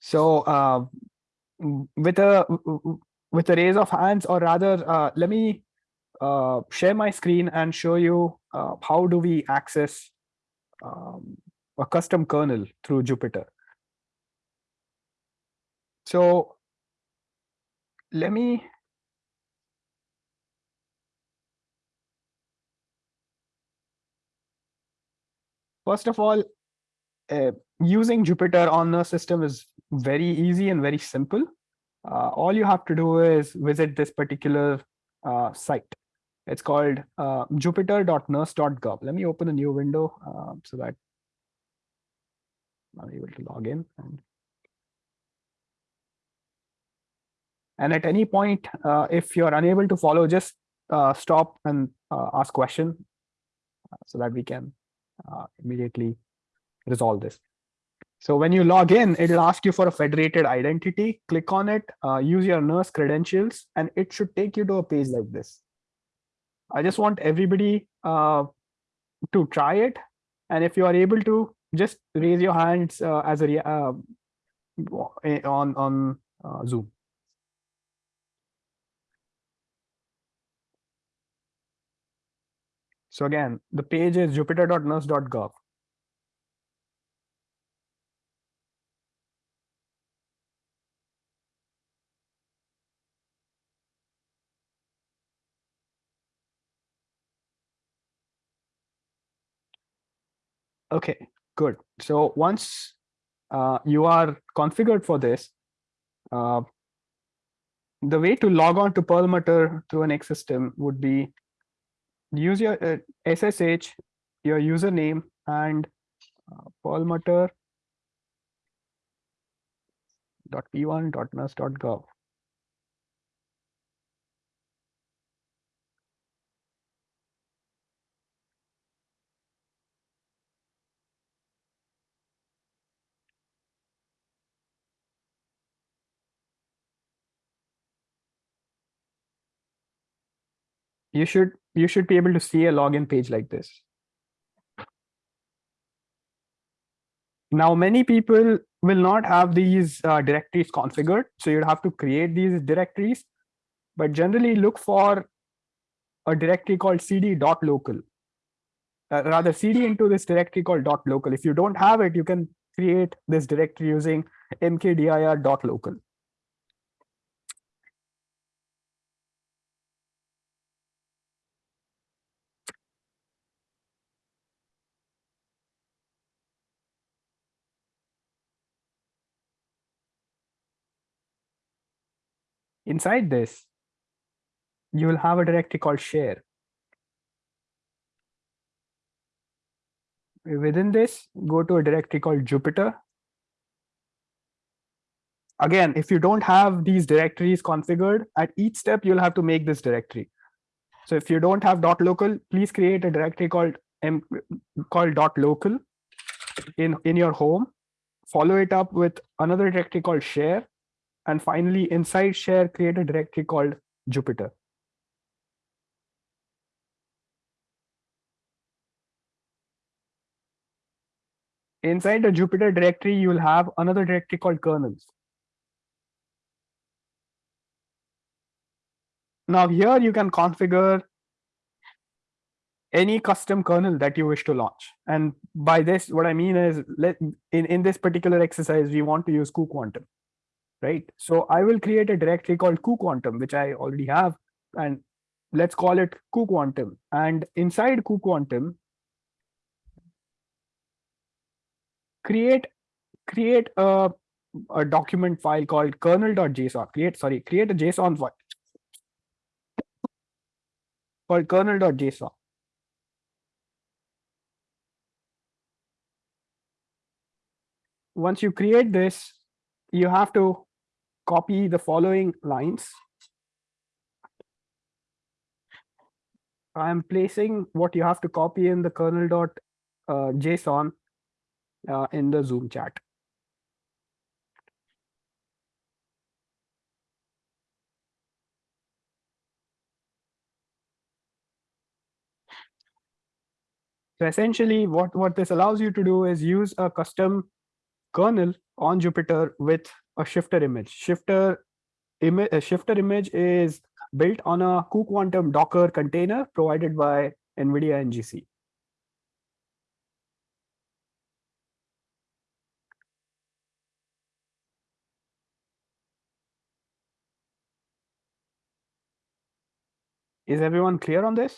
So uh, with a with a raise of hands, or rather, uh, let me uh, share my screen and show you uh, how do we access um, a custom kernel through Jupyter. So let me First of all, uh, using Jupyter on a system is very easy and very simple. Uh, all you have to do is visit this particular uh, site. It's called uh, jupyter.nersc.gov. Let me open a new window uh, so that I'm able to log in. And, and at any point, uh, if you're unable to follow, just uh, stop and ask question so that we can immediately resolve this. So when you log in, it'll ask you for a federated identity. Click on it, uh, use your NERSC credentials, and it should take you to a page like this. I just want everybody uh, to try it. And if you are able to, just raise your hands uh, as a uh, on on uh, Zoom. So again, the page is jupyter.nersc.gov. Okay, good. So once uh, you are configured for this, uh, the way to log on to Perlmutter through an X system would be use your uh, SSH, your username, and uh, Perlmutter.p1.nersc.gov. You should you should be able to see a login page like this. Now, many people will not have these uh, directories configured, so you'd have to create these directories, but generally look for a directory called cd.local. Uh, rather, cd into this directory called .local. If you don't have it, you can create this directory using mkdir.local. Inside this, you will have a directory called share. Within this, go to a directory called Jupyter. Again, if you don't have these directories configured, at each step, you'll have to make this directory. So if you don't have dot .local, please create a directory called M called dot .local in, in your home. Follow it up with another directory called share and finally, inside share, create a directory called Jupyter. Inside the Jupyter directory, you will have another directory called kernels. Now here you can configure any custom kernel that you wish to launch. And by this, what I mean is let in, in this particular exercise, we want to use cuQuantum right? So I will create a directory called cuQuantum, which I already have, and let's call it cuQuantum. And inside cuQuantum, create create a, a document file called kernel.json. Create sorry, create a JSON file called kernel.json. Once you create this, you have to copy the following lines. I am placing what you have to copy in the kernel.json uh, uh, in the Zoom chat. So essentially what, what this allows you to do is use a custom kernel on Jupyter with a shifter image. Shifter image, a uh, shifter image is built on a cuQuantum Docker container provided by NVIDIA NGC. Is everyone clear on this?